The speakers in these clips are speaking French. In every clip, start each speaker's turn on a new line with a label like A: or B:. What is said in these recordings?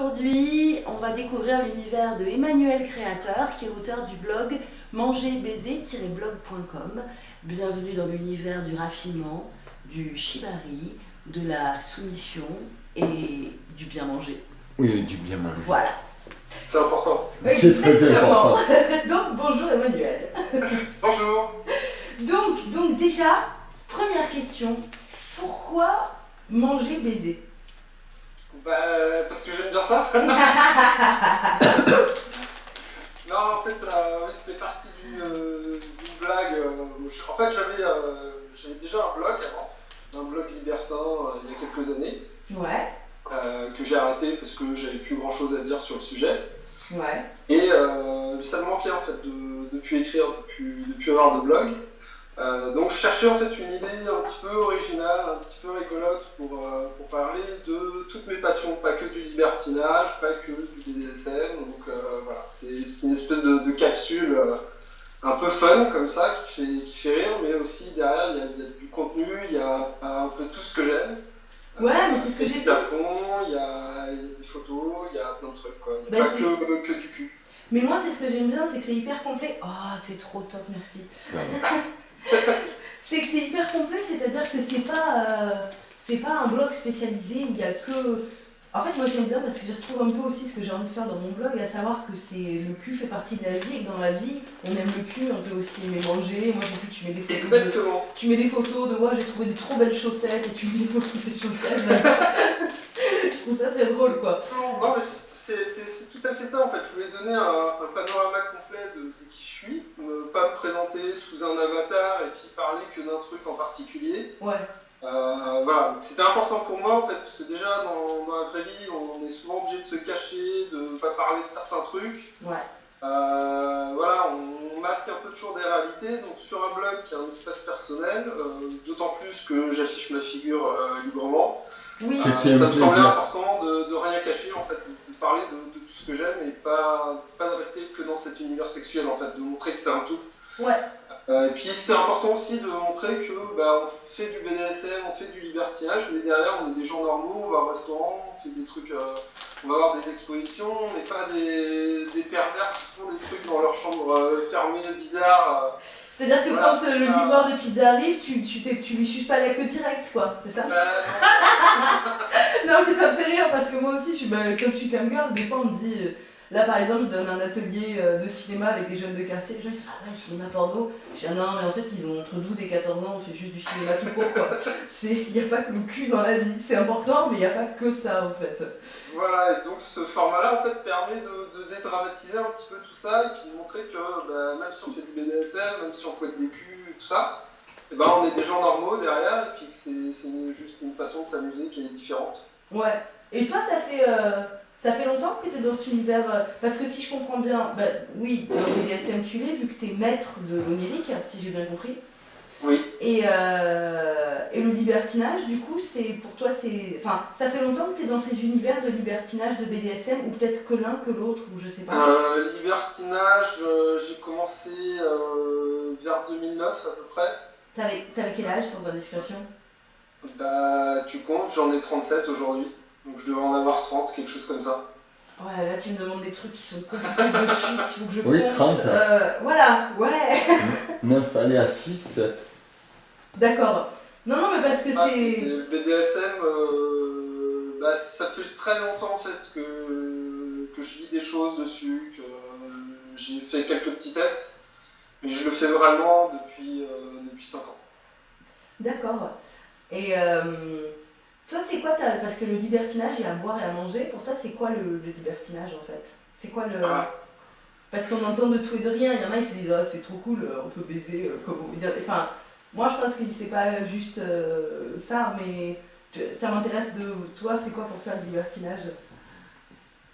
A: aujourd'hui, on va découvrir l'univers de Emmanuel Créateur, qui est auteur du blog mangerbaiser-blog.com. Bienvenue dans l'univers du raffinement, du shibari, de la soumission et du bien manger.
B: Oui, du bien manger.
A: Voilà.
C: C'est important.
B: C'est très
A: Exactement.
B: important.
A: donc, bonjour Emmanuel.
C: Bonjour.
A: Donc, donc déjà, première question, pourquoi manger baiser?
C: Bah, parce que j'aime bien ça. non, en fait, euh, oui, c'était parti d'une euh, blague. euh, en fait, j'avais euh, j'avais déjà un blog avant, un blog libertin euh, il y a quelques années,
A: Ouais,
C: euh, que j'ai arrêté parce que j'avais plus grand chose à dire sur le sujet.
A: ouais.
C: Et euh, ça me manquait en fait de, de plus écrire, de plus, de plus avoir de blog. Euh, donc je cherchais en fait une idée un petit peu originale, un petit peu rigolote pour, euh, pour parler de toutes mes passions, pas que du libertinage, pas que du BDSM. Donc euh, voilà, c'est une espèce de, de capsule euh, un peu fun comme ça qui fait, qui fait rire, mais aussi derrière il y, a, il y a du contenu, il y a un peu tout ce que j'aime.
A: Ouais, mais c'est ce que
C: Il y a
A: j'ai
C: du
A: fait.
C: plafond, il y a, il y a des photos, il y a plein de trucs quoi. Il n'y a
A: Bah,
C: pas que, que du cul.
A: Mais moi, c'est ce que j'aime bien, c'est que c'est hyper complet. Oh, t'es trop top, merci. c'est que c'est hyper complet, c'est-à-dire que c'est pas, euh, c'est pas un blog spécialisé où il y a que. En fait, moi j'aime bien parce que je retrouve un peu aussi ce que j'ai envie de faire dans mon blog, à savoir que c'est le cul fait partie de la vie et que dans la vie, on aime le cul, on peut aussi aimer manger. Moi j'ai vu tu mets des photos. de-
C: Exactement.
A: tu mets des photos de moi, j'ai trouvé des trop belles chaussettes et tu mets des photos de tes chaussettes. je trouve ça très drôle quoi.
C: Non, mais c'est tout à fait ça en fait. Je voulais donner un, un panorama complet de, pas me présenter sous un avatar et puis parler que d'un truc en particulier.
A: Ouais.
C: Euh, voilà, c'était important pour moi en fait, parce que déjà dans, dans la vraie vie, on est souvent obligé de se cacher, de ne pas parler de certains trucs.
A: Ouais.
C: Euh, voilà, on masque un peu toujours des réalités. Donc sur un blog qui est un espace personnel, euh, d'autant plus que j'affiche ma figure euh, librement.
A: Oui.
C: Euh, ça me semblait important de, de rien cacher en fait, de, de parler de, de tout ce que j'aime et pas, pas de rester que dans cet univers sexuel en fait, de montrer que c'est un tout.
A: Ouais.
C: Euh, et puis c'est important aussi de montrer que bah, on fait du BDSM, on fait du libertinage, mais derrière on est des gens normaux, on va au restaurant, on fait des trucs, euh, on va avoir des expositions, on n'est pas des, des pervers qui font des trucs dans leur chambre euh, fermée, bizarre.
A: C'est-à-dire que
C: Voilà,
A: quand le
C: ça.
A: livreur de pizza arrive, tu, tu, tu lui suces pas la queue direct, quoi, c'est ça?
C: Bah, non,
A: Non, mais ça me fait rire parce que moi aussi, je suis, bah, comme cam girl, des fois on me dit. Là par exemple, je donne un atelier euh, de cinéma avec des jeunes de quartier. Les gens ils disent Ah ouais, cinéma porno. Je dis Ah non, mais en fait, ils ont entre 12 et 14 ans, on fait juste du cinéma tout court, quoi. Il n'y a pas que le cul dans la vie. C'est important, mais il n'y a pas que ça, en fait.
C: Voilà, et donc ce format-là en fait permet de, de dédramatiser un petit peu tout ça et puis de montrer que bah, même si on fait du BDSM, même si on fouette des culs et tout ça, eh ben, on est des gens normaux derrière et puis que c'est juste une façon de s'amuser qui est différente.
A: Ouais. Et toi, ça fait, euh, ça fait longtemps que tu es dans cet univers euh, Parce que si je comprends bien, bah, oui, dans le BDSM, tu l'es, vu que tu es maître de l'onirique, si j'ai bien compris.
C: Oui.
A: Et, euh, et le libertinage, du coup, c'est pour toi, c'est. Enfin, ça fait longtemps que tu es dans ces univers de libertinage, de BDSM, ou peut-être que l'un que l'autre, ou je sais pas.
C: Euh, libertinage, euh, j'ai commencé vers 2009 à peu près.
A: T'avais quel âge, sans indiscrétion?
C: Bah, tu comptes, j'en ai 37 aujourd'hui. Donc je devais en avoir 30, quelque chose comme ça.
A: Ouais, là, tu me demandes des trucs qui sont compliqués de suite, il faut que je
B: Oui,
A: compte.
B: 30.
A: Euh, voilà, ouais,
B: 9, aller à 6, 7.
A: d'accord. Non, non, mais parce que
C: Ah,
A: c'est.
C: le BDSM, euh, bah, ça fait très longtemps en fait que, que je lis des choses dessus, que j'ai fait quelques petits tests, mais je le fais vraiment depuis, euh, depuis 5 ans.
A: D'accord. Et euh, toi, c'est quoi ta... Parce que le libertinage, il y a à boire et à manger. Pour toi, c'est quoi le, le libertinage en fait? C'est quoi le.
C: Ah.
A: Parce qu'on entend de tout et de rien. Il y en a, ils se disent, Ah, c'est trop cool, euh, on peut baiser euh, comme on veut. Enfin, moi, je pense que c'est pas juste euh, ça, mais ça m'intéresse de. Toi, c'est quoi pour toi le libertinage?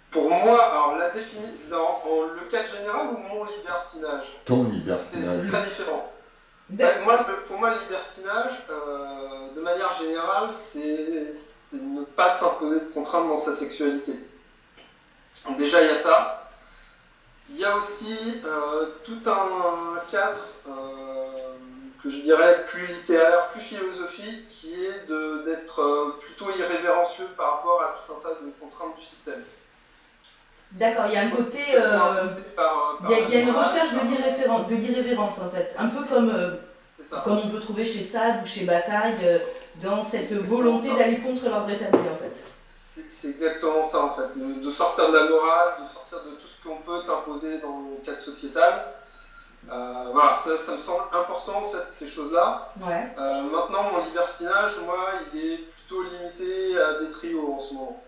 C: Pour moi, alors la défini... dans le cadre général ou mon libertinage?
B: Ton libertinage.
C: c'est très différent. Moi, pour moi, le libertinage, euh, de manière générale, c'est ne pas s'imposer de contraintes dans sa sexualité. Déjà, il y a ça. Il y a aussi euh, tout un cadre euh, que je dirais plus littéraire, plus philosophique, qui est d'être plutôt irrévérencieux par rapport à tout un tas de contraintes du système.
A: D'accord, il y a un côté. Euh,
C: par-
A: Il y, a- il y a une recherche de l'irrévérence en fait. Un peu comme, euh, comme on peut trouver chez Sade ou chez Bataille, euh, dans cette volonté d'aller contre l'ordre établi en fait.
C: C'est exactement ça en fait, de, de sortir de la morale, de sortir de tout ce qu'on peut t'imposer dans le cadre sociétal. Euh, voilà, ça, ça me semble important en fait, ces choses-là.
A: Ouais.
C: Euh, maintenant, mon libertinage, moi, il est plutôt limité à des trios en ce moment.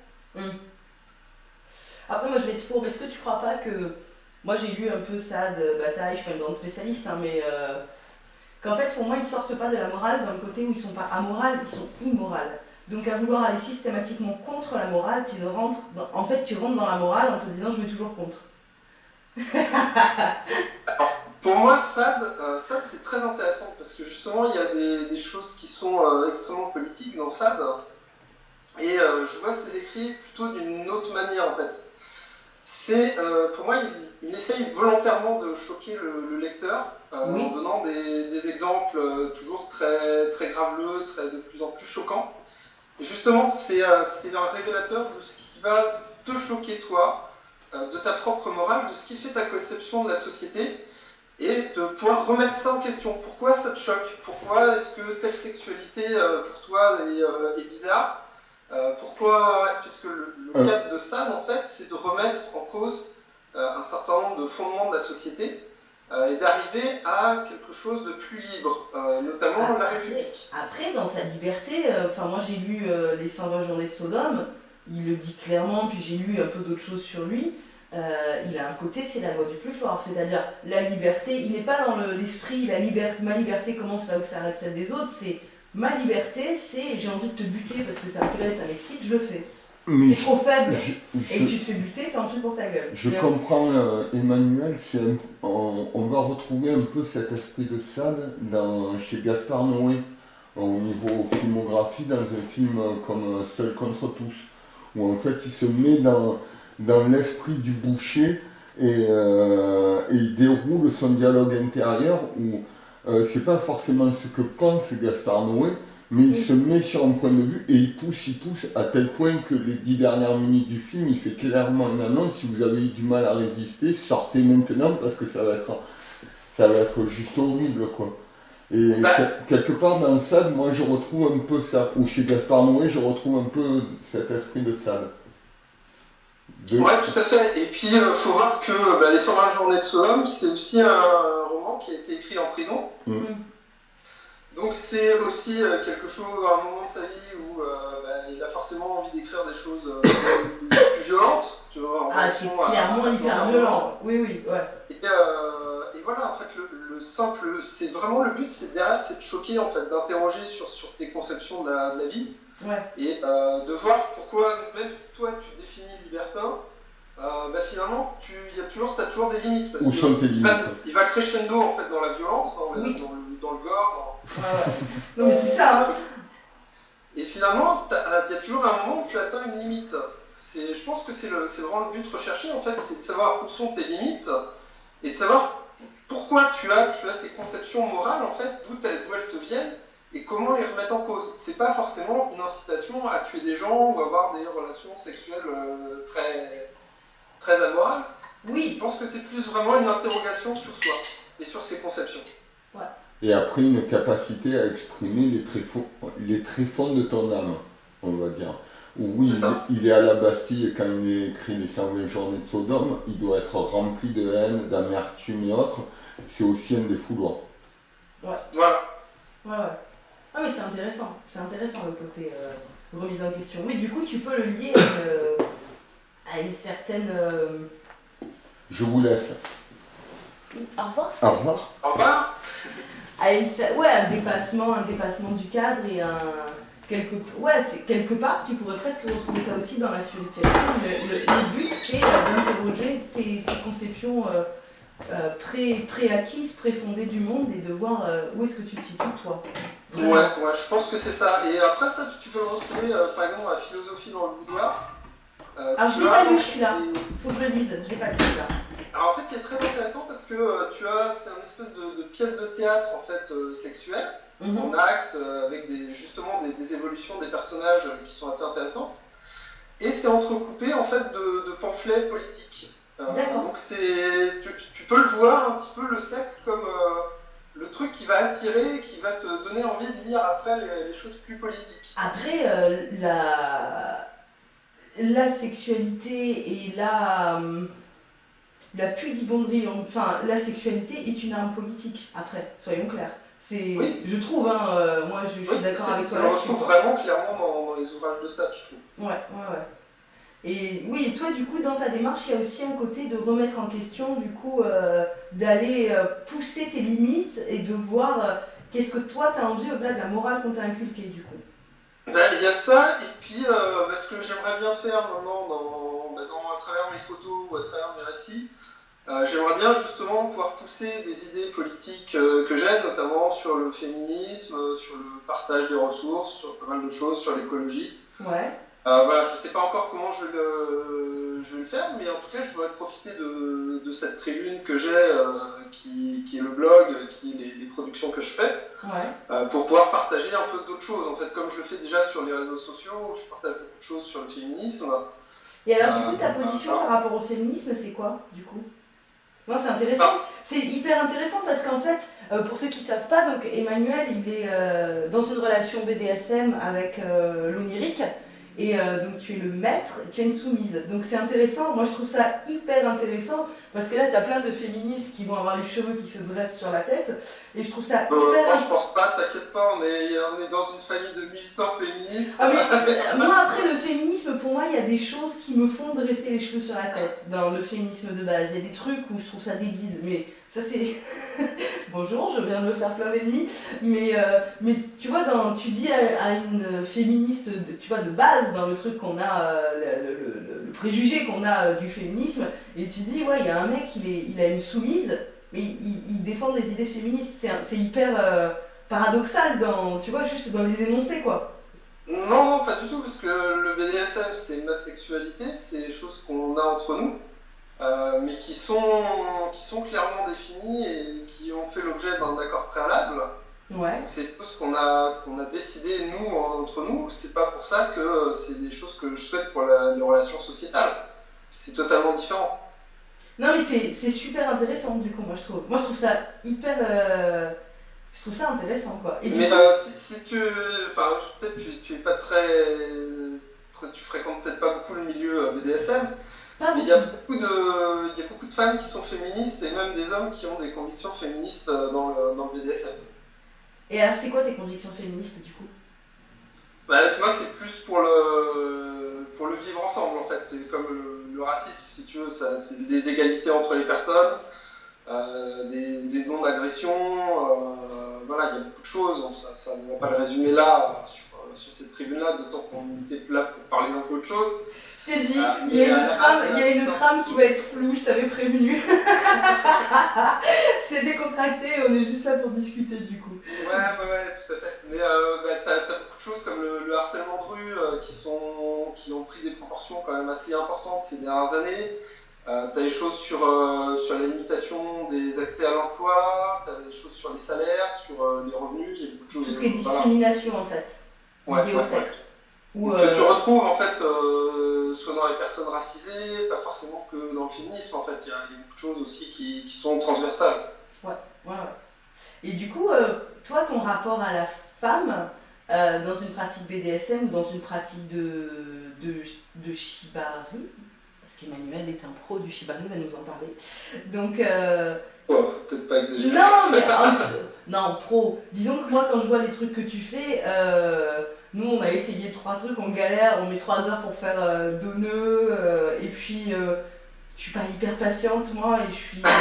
A: Après, moi je vais te fourber. Est-ce que tu crois pas que. Moi j'ai lu un peu Sade, euh, Bataille, je suis pas une grande spécialiste, hein, mais. euh, Qu'en fait, pour moi, ils sortent pas de la morale dans le côté où ils sont pas amorales, ils sont immorales. Donc à vouloir aller systématiquement contre la morale, tu rentres en fait tu rentres dans la morale en te disant je vais toujours contre.
C: Pour moi, SAD, euh, c'est très intéressant parce que justement, il y a des, choses qui sont extrêmement politiques dans SAD. Et je vois ses écrits plutôt d'une autre manière en fait. C'est, euh, pour moi, il, il essaye volontairement de choquer le, le lecteur euh,
A: Oui.
C: en donnant des, des exemples euh, toujours très, très graveleux, très, de plus en plus choquants. Et justement, c'est un révélateur de ce qui va te choquer toi, de ta propre morale, de ce qui fait ta conception de la société et de pouvoir remettre ça en question. Pourquoi ça te choque? Pourquoi est-ce que telle sexualité pour toi est, est bizarre? Euh, Pourquoi Puisque le, le
B: Euh.
C: cadre de ça, en fait, c'est de remettre en cause euh, un certain nombre de fondements de la société euh, et d'arriver à quelque chose de plus libre, euh, notamment la
A: Après-
C: République.
A: Après, dans sa liberté, euh, enfin moi j'ai lu euh, Les 120 journées de Sodome, il le dit clairement, puis j'ai lu un peu d'autres choses sur lui. euh, il a un côté, c'est la loi du plus fort, c'est-à-dire la liberté, il n'est pas dans le- l'esprit, la liberté, ma liberté commence là où s'arrête celle des autres, c'est ma liberté, c'est j'ai envie de te buter parce que ça me plaît, ça m'excite, je le fais.
B: Mais
A: T'es trop faible
B: je,
A: et tu te fais buter, tant pis pour ta gueule.
B: je comprends euh, Emmanuel, c'est un- on, on va retrouver un peu cet esprit de Sade dans, chez Gaspard Noé au niveau filmographie dans un film euh, comme euh, Seul contre tous, où en fait il se met dans, dans l'esprit du boucher et, euh, et il déroule son dialogue intérieur où euh, c'est pas forcément ce que pense Gaspard Noé, mais il
A: Oui.
B: se met sur un point de vue et il pousse, il pousse à tel point que les dix dernières minutes du film, il fait clairement une annonce, si vous avez eu du mal à résister, sortez maintenant parce que ça va être, ça va être juste horrible quoi. Et
C: Bah.
B: quel- quelque part dans Sade, moi je retrouve un peu ça, ou chez Gaspard Noé, je retrouve un peu cet esprit de Sade.
C: Ouais, tout à fait. Et puis, il faut voir que bah, Les 120 journées de Sodome, c'est aussi un roman qui a été écrit en prison.
B: Mm.
C: Donc, c'est aussi euh, quelque chose, un moment de sa vie où euh, bah, il a forcément envie d'écrire des choses euh, plus violentes. Tu vois, en
A: Ah, c'est clairement hyper violent. Oui, oui, ouais.
C: Et, euh, et voilà, en fait, le, le simple, c'est vraiment le but, c'est derrière, c'est de choquer, en fait, d'interroger sur, sur tes conceptions de la, de la vie
A: Ouais.
C: et euh, de voir pourquoi, même si toi tu te définis libertin, euh, bah, finalement, tu y a toujours, as toujours des limites. Parce
B: Où
C: que
B: sont tes
C: il va,
B: limites
C: il va crescendo en fait dans la violence, dans le,
A: Oui.
C: dans le, dans le gore.
A: Non, mais c'est ça, hein.
C: Et finalement, t'as- il y a toujours un moment où tu atteins une limite. C'est, je pense que c'est, le, c'est vraiment le but recherché en fait, c'est de savoir où sont tes limites et de savoir pourquoi tu as, tu as ces conceptions morales en fait, d'où elles te viennent et comment les remettre en cause? C'est pas forcément une incitation à tuer des gens ou avoir des relations sexuelles euh, très, très amorales. Je
A: Oui,
C: pense que c'est plus vraiment une interrogation sur soi et sur ses conceptions.
B: Et après une capacité à exprimer les tréfonds, les tréfonds de ton âme, on va dire. Oui,
C: C'est ça.
B: il, il est à la Bastille et quand il écrit les 120 journées de Sodome, il doit être rempli de haine, d'amertume et autres. C'est aussi un des fouloirs.
C: Voilà.
A: ouais, ouais. Ah, mais c'est intéressant. C'est intéressant le côté euh, remise en question. Oui, du coup, tu peux le lier à une, à une certaine. euh,
B: Je vous laisse.
A: Au revoir.
B: Au revoir.
C: Au revoir.
A: à une ouais, un dépassement, un dépassement du cadre et un quelque ouais, c'est quelque part tu pourrais presque retrouver ça aussi dans la spiritualité. Le, le- le but c'est euh, d'interroger tes, tes conceptions euh, euh, pré préacquises, préfondées du monde et de voir euh, où est-ce que tu te situes toi.
C: Ouais, ouais, je pense que c'est ça. Et après ça, tu peux le retrouver euh, par exemple à philosophie dans le boudoir. Euh,
A: Ah,
C: tu
A: je l'ai
C: as
A: pas lu, celui-là. Faut que je le dise, je l'ai pas lu là.
C: Alors en fait, il est très intéressant parce que tu as, c'est une espèce de, de pièce de théâtre en fait sexuelle,
A: Mhm.
C: en acte, avec des, justement des, des évolutions des personnages qui sont assez intéressantes. et c'est entrecoupé en fait de, pamphlets politiques. Donc c'est, tu, peux le voir un petit peu le sexe comme le truc qui va attirer, qui va te donner envie de lire après les, choses plus politiques.
A: Après, la la sexualité et la, euh, la pudibonderie, enfin la sexualité est une arme politique, après, soyons clairs. C'est, Je trouve, hein, euh, moi je, suis d'accord avec toi.
C: On le retrouve vraiment clairement dans, les ouvrages de ça, je trouve.
A: Ouais, ouais, ouais. Et oui, toi, du coup, dans ta démarche, il y a aussi un côté de remettre en question, du coup, euh, d'aller pousser tes limites et de voir qu'est-ce que toi, tu as envie au-delà de la morale qu'on t'a inculquée, du coup.
C: Ben, il y a ça, et puis euh, ben, ce que j'aimerais bien faire maintenant dans, ben, à travers mes photos ou à travers mes récits, euh, j'aimerais bien justement pouvoir pousser des idées politiques euh, que j'ai, notamment sur le féminisme, sur le partage des ressources, sur pas mal de choses, sur l'écologie.
A: Ouais.
C: Voilà, je ne sais pas encore comment je vais, le, je vais, le, faire, mais en tout cas, je voudrais profiter de, de cette tribune que j'ai, qui, qui, est le blog, qui est les, les productions que je fais. Euh, pour pouvoir partager un peu d'autres choses. En fait, comme je le fais déjà sur les réseaux sociaux, je partage beaucoup de choses sur le féminisme.
A: Et alors, du coup, ta euh, position par rapport au féminisme, c'est quoi, du coup? Moi, c'est intéressant. C'est hyper intéressant parce qu'en fait, euh, pour ceux qui ne savent pas, donc Emmanuel, il est dans une relation BDSM avec l'onirique. Et euh, donc tu es le maître, tu es une soumise. Donc c'est intéressant, moi je trouve ça hyper intéressant, parce que là tu as plein de féministes qui vont avoir les cheveux qui se dressent sur la tête, et je trouve ça
C: euh, hyper... Moi je pense pas, t'inquiète pas, on est, on est dans une famille de militants féministes.
A: Ah, mais, moi après le féminisme, pour moi il y a des choses qui me font dresser les cheveux sur la tête, dans le féminisme de base. Il y a des trucs où je trouve ça débile, mais ça c'est... Bonjour, je viens de me faire plein d'ennemis, mais, euh, mais tu vois, dans, tu dis à, une féministe, de, tu vois, de base, dans le truc qu'on a, euh, le, préjugé qu'on a euh, du féminisme, et tu dis, ouais, il y a un mec, il, il a une soumise, mais il, défend des idées féministes, c'est hyper paradoxal, dans, tu vois, juste dans les énoncés, quoi.
C: Non, non, pas du tout, parce que le BDSM, c'est ma sexualité, c'est des choses qu'on a entre nous. Euh, mais qui sont, qui sont clairement définis et qui ont fait l'objet d'un accord préalable.
A: Ouais.
C: C'est tout ce qu'on a, qu'on a décidé, nous, entre nous. C'est pas pour ça que c'est des choses que je souhaite pour les relations sociétales. C'est totalement différent.
A: Non, mais c'est super intéressant, du coup, moi, je trouve. Moi, je trouve ça hyper. Euh, je trouve ça intéressant, quoi.
C: mais euh, si, tu. Enfin, peut-être tu, tu es pas très. Tu fréquentes peut-être pas beaucoup le milieu BDSM il y, a beaucoup de, il y a beaucoup de femmes qui sont féministes et même des hommes qui ont des convictions féministes euh, dans le, dans le BDSM.
A: Et alors, c'est quoi tes convictions féministes du coup?
C: Bah, Moi, c'est plus pour le, pour le vivre ensemble en fait. C'est comme le, racisme, si tu veux. C'est des égalités entre les personnes, euh, des, des non-agressions. Euh, voilà, il y a beaucoup de choses. ça, ça, ne va pas le résumer là, sur, sur cette tribune-là, d'autant qu'on était là pour parler d'un peu autre chose.
A: Je t'ai dit, il y a une trame, il y a une trame qui va être floue, je t'avais prévenu. c'est décontracté, on est juste là pour discuter du coup.
C: Ouais, ouais, ouais, tout à fait. Mais euh, bah, t'as as beaucoup de choses comme le, harcèlement de rue euh, qui, sont, qui ont pris des proportions quand même assez importantes ces dernières années. Euh, t'as des choses sur, euh, sur la limitation des accès à l'emploi, t'as des choses sur les salaires, sur les revenus, il y a beaucoup de choses.
A: Tout ce qui est discrimination en fait, lié au sexe.
C: Que tu retrouves en fait soit dans les personnes racisées, pas forcément que dans le féminisme, en fait, il y, a beaucoup de choses aussi qui, qui sont transversales.
A: Ouais, ouais, ouais. Et du coup, euh, toi, ton rapport à la femme, euh, dans une pratique BDSM ou dans une pratique de, de, de shibari, parce qu'Emmanuel est un pro du shibari, il va nous en parler. Donc. Euh...
C: Oh, peut-être pas exagéré.
A: Non, mais. non, pro. Disons que moi, quand je vois les trucs que tu fais, euh, nous, on a essayé trois trucs, on galère, on met trois heures pour faire euh, deux nœuds, euh, et puis euh, je suis pas hyper patiente, moi, et je suis.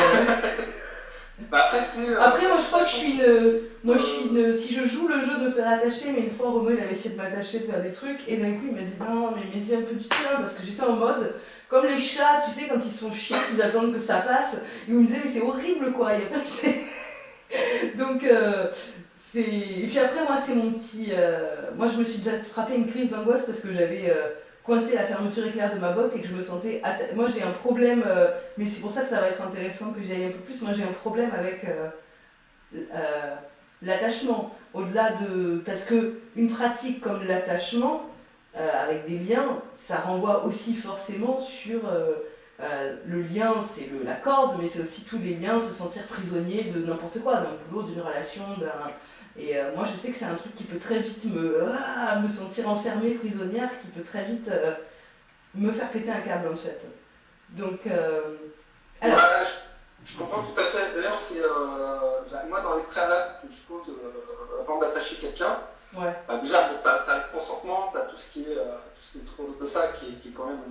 C: Bah, après,
A: après, moi, je crois que je suis une. Moi, je suis une. Si je joue le jeu de me faire attacher, mais une fois, Renaud, il avait essayé de m'attacher, de faire des trucs, et d'un coup, il m'a dit non, mais mets-y un peu du tien, parce que j'étais en mode. Comme les chats, tu sais, quand ils sont chiants, ils attendent que ça passe. Et me disait, mais c'est horrible, quoi, il y a pas Donc, et puis après, moi, c'est mon petit. Euh, moi, je me suis déjà frappé une crise d'angoisse parce que j'avais euh, coincé la fermeture éclair de ma botte et que je me sentais. Moi, j'ai un problème, euh, mais c'est pour ça que ça va être intéressant que j'y aille un peu plus. Moi, j'ai un problème avec l'attachement. Au-delà de. Parce que une pratique comme l'attachement, avec des liens, ça renvoie aussi forcément sur le lien, c'est la corde, mais c'est aussi tous les liens, se sentir prisonnier de n'importe quoi, d'un boulot, d'une relation, d'un et euh, moi, je sais que c'est un truc qui peut très vite me, ah, me sentir enfermée, prisonnière, qui peut très vite euh, me faire péter un câble, en fait. Donc, euh,
C: alors... je, comprends tout à fait. D'ailleurs, c'est moi, dans les préalables que je pose avant d'attacher quelqu'un, ouais. bah, déjà, tu as, le consentement, tu as tout ce qui est, tout ce qui est autour de ça, qui est, qui est quand même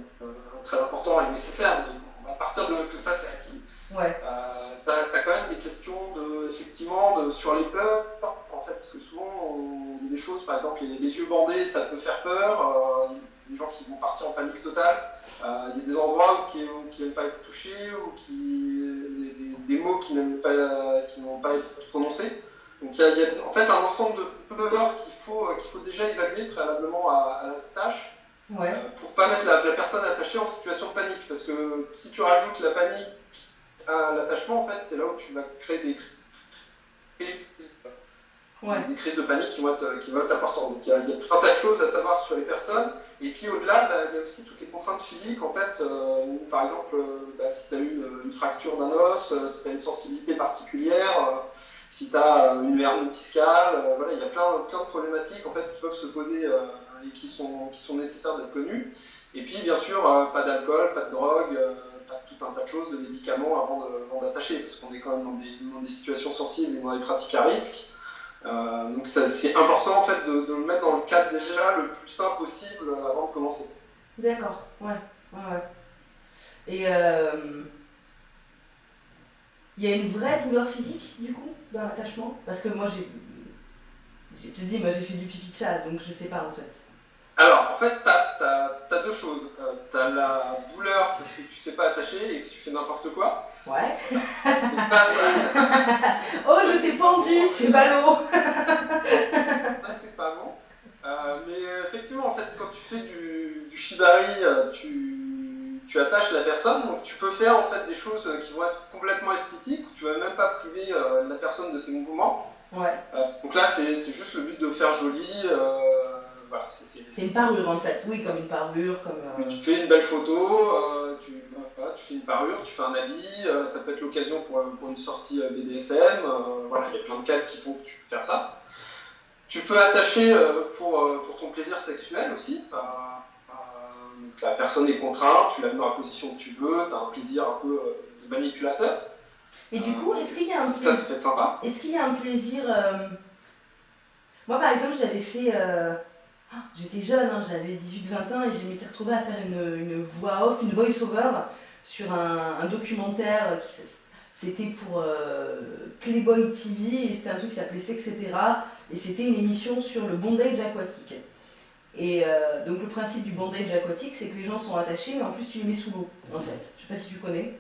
C: très important et nécessaire. Mais à partir de que ça, c'est acquis. Ouais. tu as, quand même des questions de, effectivement, de, sur les peurs, en fait, parce que souvent, il y a des choses, par exemple, les, yeux bandés, ça peut faire peur, il y a des gens qui vont partir en panique totale, euh, il y a des endroits qui n'aiment pas être touchés, ou qui, des, mots qui n'aiment pas, qui pas être prononcés. Donc il y, a, en fait un ensemble de peurs qu'il faut, qu'il faut déjà évaluer préalablement à, la tâche. Ouais. Euh, pour pas mettre la, personne attachée en situation de panique. Parce que si tu rajoutes la panique à l'attachement, en fait, c'est là où tu vas créer des des crises de panique qui vont être, importantes. Donc il y, a, tout un tas de choses à savoir sur les personnes. Et puis au-delà, bah, il y a aussi toutes les contraintes physiques. En fait, euh, par exemple, euh, bah, si tu as eu une, fracture d'un os, euh, si tu as une sensibilité particulière, si tu as une hernie discale, voilà, il y a plein, plein de problématiques en fait, qui peuvent se poser et qui sont, qui sont nécessaires d'être connues. Et puis bien sûr, pas d'alcool, pas de drogue, pas tout un tas de choses, de médicaments avant d'attacher, parce qu'on est quand même dans des, dans des situations sensibles et dans des pratiques à risque. Euh, donc c'est important en fait de, le mettre dans le cadre déjà le plus simple possible avant de commencer.
A: D'accord, ouais, ouais, ouais. Et euh, il y a une vraie douleur physique du coup dans l'attachement? Parce que moi j'ai. Je te dis, moi j'ai fait du pipi de chat donc je sais pas en fait.
C: Alors, en fait, tu as, deux choses. Euh, tu as la douleur parce que tu sais pas attacher et que tu fais n'importe quoi.
A: Ouais. oh, je t'ai pendu, c'est ballot.
C: c'est pas bon. Euh, mais effectivement, en fait, quand tu fais du, du shibari, euh, tu, tu, attaches la personne, donc tu peux faire en fait des choses qui vont être complètement esthétiques, où tu vas même pas priver la personne de ses mouvements. Ouais. donc là, c'est juste le but de faire joli
A: c'est une parure en fait, oui, comme une parure. Comme,
C: euh, Tu fais une belle photo, euh, tu, fais une parure, tu fais un habit, euh, ça peut être l'occasion pour, une sortie BDSM. voilà, il y a plein de cadres qui font que tu peux faire ça. Tu peux attacher pour, pour ton plaisir sexuel aussi. La personne est contrainte, tu la mets dans la position que tu veux, tu as un plaisir un peu de manipulateur.
A: Et du coup, est-ce qu'il y a un plaisir.
C: Ça, fait sympa.
A: Est-ce qu'il y a un plaisir. Moi, par exemple, j'avais fait J'étais jeune, hein, j'avais 18-20 ans et je m'étais retrouvée à faire une, voix off, une voice-over sur un, documentaire qui c'était pour euh, Playboy TV et c'était un truc qui s'appelait Sex, etc. Et c'était une émission sur le bondage aquatique. Et euh, donc le principe du bondage aquatique, c'est que les gens sont attachés, mais en plus tu les mets sous l'eau, en fait. Je sais pas si tu connais.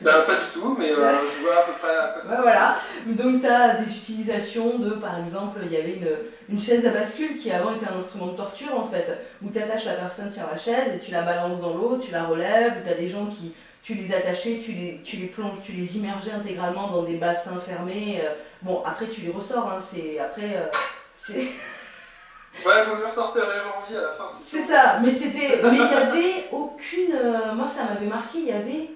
C: Bah, pas du tout, mais euh, je vois à peu près à
A: Voilà, donc tu as des utilisations de, par exemple, il y avait une, une, chaise à bascule qui avant était un instrument de torture en fait, où tu attaches la personne sur la chaise et tu la balances dans l'eau, tu la relèves, tu as des gens qui, tu les attachais, tu les, tu les plonges, tu les immergeais intégralement dans des bassins fermés. Euh. bon, après tu les ressors, hein, c'est. Après, euh, c'est.
C: Ouais, faut mieux sortir les vie à la fin.
A: C'est ça, mais c'était. Mais il n'y avait aucune. moi, ça m'avait marqué, il y avait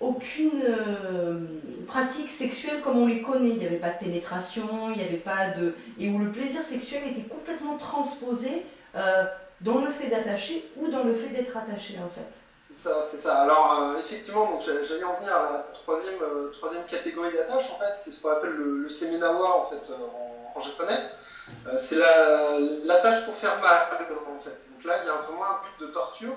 A: aucune euh, pratique sexuelle comme on les connaît. Il n'y avait pas de pénétration, il n'y avait pas de... Et où le plaisir sexuel était complètement transposé euh, dans le fait d'attacher ou dans le fait d'être attaché en fait.
C: C'est ça, c'est ça. Alors euh, effectivement, j'allais en venir à la troisième, troisième catégorie d'attache en fait, c'est ce qu'on appelle le, le semenawa en fait en, japonais. C'est l'attache pour faire mal en fait. Donc là, il y a vraiment un but de torture